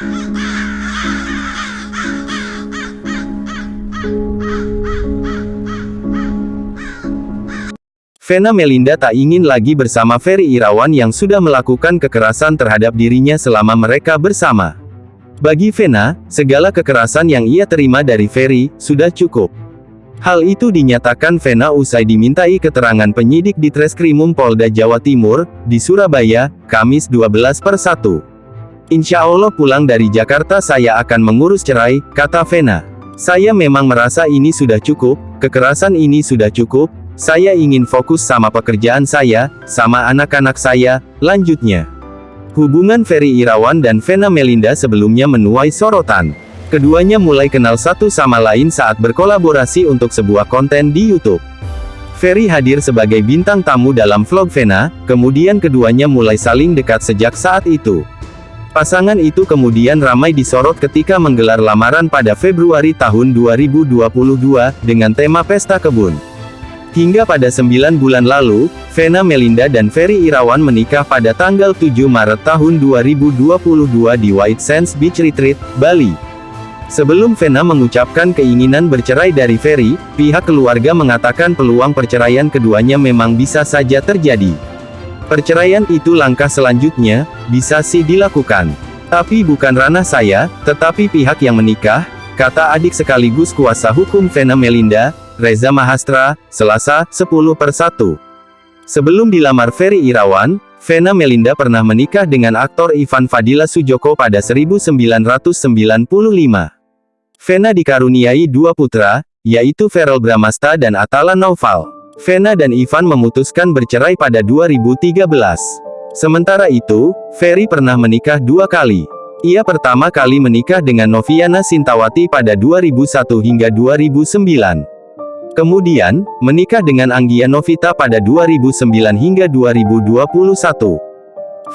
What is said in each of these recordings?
Vena Melinda tak ingin lagi bersama Ferry Irawan yang sudah melakukan kekerasan terhadap dirinya selama mereka bersama. Bagi Vena, segala kekerasan yang ia terima dari Ferry, sudah cukup. Hal itu dinyatakan Vena usai dimintai keterangan penyidik di Treskrimum Polda Jawa Timur, di Surabaya, Kamis 12 per 1. Insya Allah pulang dari Jakarta saya akan mengurus cerai, kata Vena. Saya memang merasa ini sudah cukup, kekerasan ini sudah cukup, saya ingin fokus sama pekerjaan saya, sama anak-anak saya, lanjutnya. Hubungan Ferry Irawan dan Vena Melinda sebelumnya menuai sorotan. Keduanya mulai kenal satu sama lain saat berkolaborasi untuk sebuah konten di YouTube. Ferry hadir sebagai bintang tamu dalam vlog Vena, kemudian keduanya mulai saling dekat sejak saat itu. Pasangan itu kemudian ramai disorot ketika menggelar lamaran pada Februari tahun 2022, dengan tema Pesta Kebun. Hingga pada 9 bulan lalu, Vena Melinda dan Ferry Irawan menikah pada tanggal 7 Maret tahun 2022 di White Sands Beach Retreat, Bali. Sebelum Vena mengucapkan keinginan bercerai dari Ferry, pihak keluarga mengatakan peluang perceraian keduanya memang bisa saja terjadi. Perceraian itu langkah selanjutnya, bisa sih dilakukan. Tapi bukan ranah saya, tetapi pihak yang menikah, kata adik sekaligus kuasa hukum Vena Melinda, Reza Mahastra, Selasa, 10 per 1. Sebelum dilamar Ferry Irawan, Vena Melinda pernah menikah dengan aktor Ivan Fadila Sujoko pada 1995. Vena dikaruniai dua putra, yaitu Feral Bramasta dan Atala Naufal. Vena dan Ivan memutuskan bercerai pada 2013. Sementara itu, Ferry pernah menikah dua kali. Ia pertama kali menikah dengan Noviana Sintawati pada 2001 hingga 2009. Kemudian, menikah dengan Anggia Novita pada 2009 hingga 2021.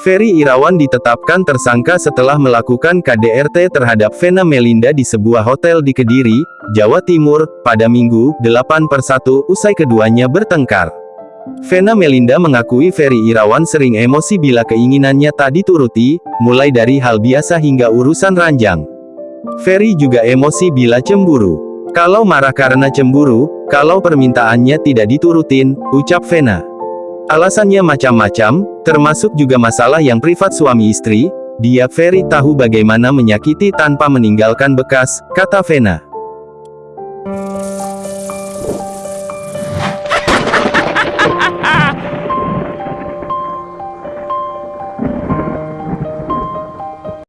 Ferry Irawan ditetapkan tersangka setelah melakukan KDRT terhadap Vena Melinda di sebuah hotel di Kediri, Jawa Timur, pada Minggu, 8 per 1, usai keduanya bertengkar. Vena Melinda mengakui Ferry Irawan sering emosi bila keinginannya tak dituruti, mulai dari hal biasa hingga urusan ranjang. Ferry juga emosi bila cemburu. Kalau marah karena cemburu, kalau permintaannya tidak diturutin, ucap Vena. Alasannya macam-macam, termasuk juga masalah yang privat suami istri, dia Ferry tahu bagaimana menyakiti tanpa meninggalkan bekas, kata Vena.